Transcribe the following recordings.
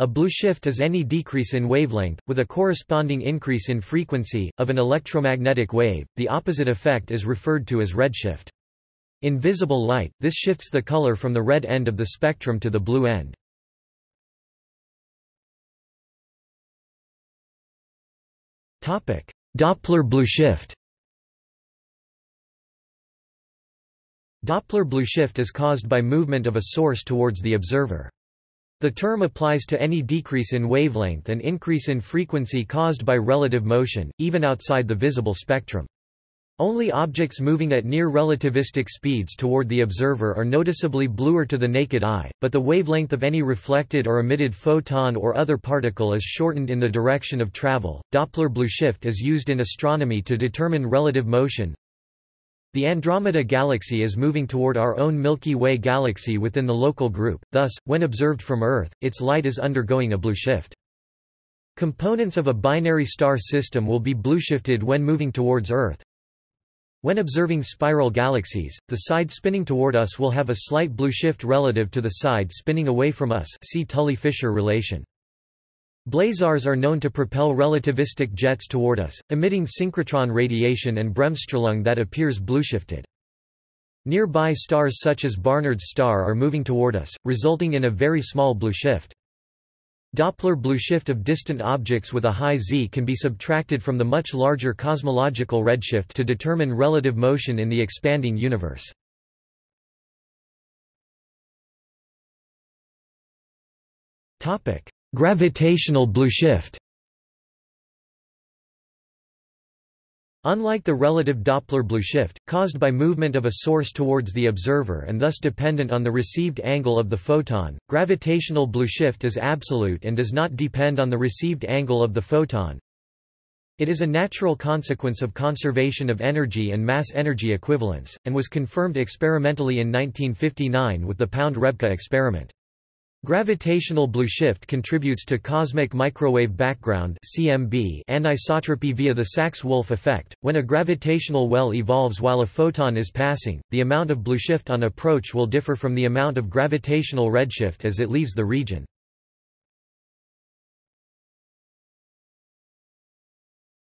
A blue shift is any decrease in wavelength, with a corresponding increase in frequency, of an electromagnetic wave. The opposite effect is referred to as redshift. In visible light, this shifts the color from the red end of the spectrum to the blue end. Doppler blue shift Doppler blue shift is caused by movement of a source towards the observer. The term applies to any decrease in wavelength and increase in frequency caused by relative motion, even outside the visible spectrum. Only objects moving at near relativistic speeds toward the observer are noticeably bluer to the naked eye, but the wavelength of any reflected or emitted photon or other particle is shortened in the direction of travel. Doppler blue shift is used in astronomy to determine relative motion. The Andromeda Galaxy is moving toward our own Milky Way galaxy within the local group, thus, when observed from Earth, its light is undergoing a blue shift. Components of a binary star system will be blueshifted when moving towards Earth, when observing spiral galaxies, the side spinning toward us will have a slight blue shift relative to the side spinning away from us see Tully-Fisher relation. Blazars are known to propel relativistic jets toward us, emitting synchrotron radiation and bremsstrahlung that appears blueshifted. Nearby stars such as Barnard's star are moving toward us, resulting in a very small blue shift. Doppler blue shift of distant objects with a high z can be subtracted from the much larger cosmological redshift to determine relative motion in the expanding universe. Gravitational blue shift Unlike the relative Doppler blue shift, caused by movement of a source towards the observer and thus dependent on the received angle of the photon, gravitational blue shift is absolute and does not depend on the received angle of the photon. It is a natural consequence of conservation of energy and mass-energy equivalence, and was confirmed experimentally in 1959 with the Pound-Rebka experiment. Gravitational blue shift contributes to cosmic microwave background (CMB) anisotropy via the Sachs-Wolfe effect. When a gravitational well evolves while a photon is passing, the amount of blue shift on approach will differ from the amount of gravitational redshift as it leaves the region.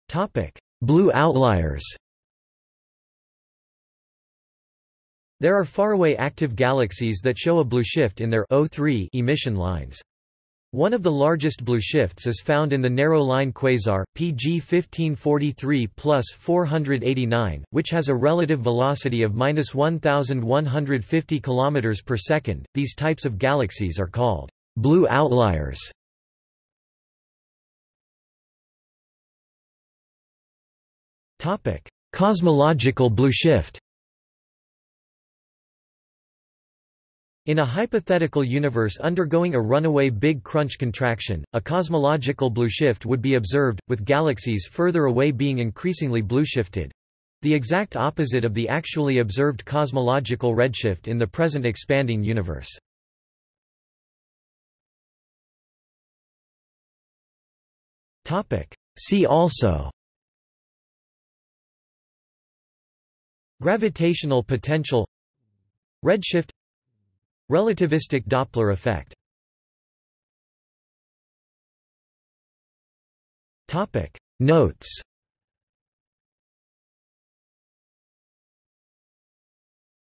Topic: Blue outliers. There are faraway active galaxies that show a blue shift in their O3 emission lines. One of the largest blue shifts is found in the narrow line quasar, PG 1543 plus 489, which has a relative velocity of minus 1,150 km per second. These types of galaxies are called blue outliers. Cosmological blue In a hypothetical universe undergoing a runaway Big Crunch contraction, a cosmological blue shift would be observed, with galaxies further away being increasingly blueshifted—the exact opposite of the actually observed cosmological redshift in the present expanding universe. See also Gravitational potential Redshift Relativistic Doppler effect. Notes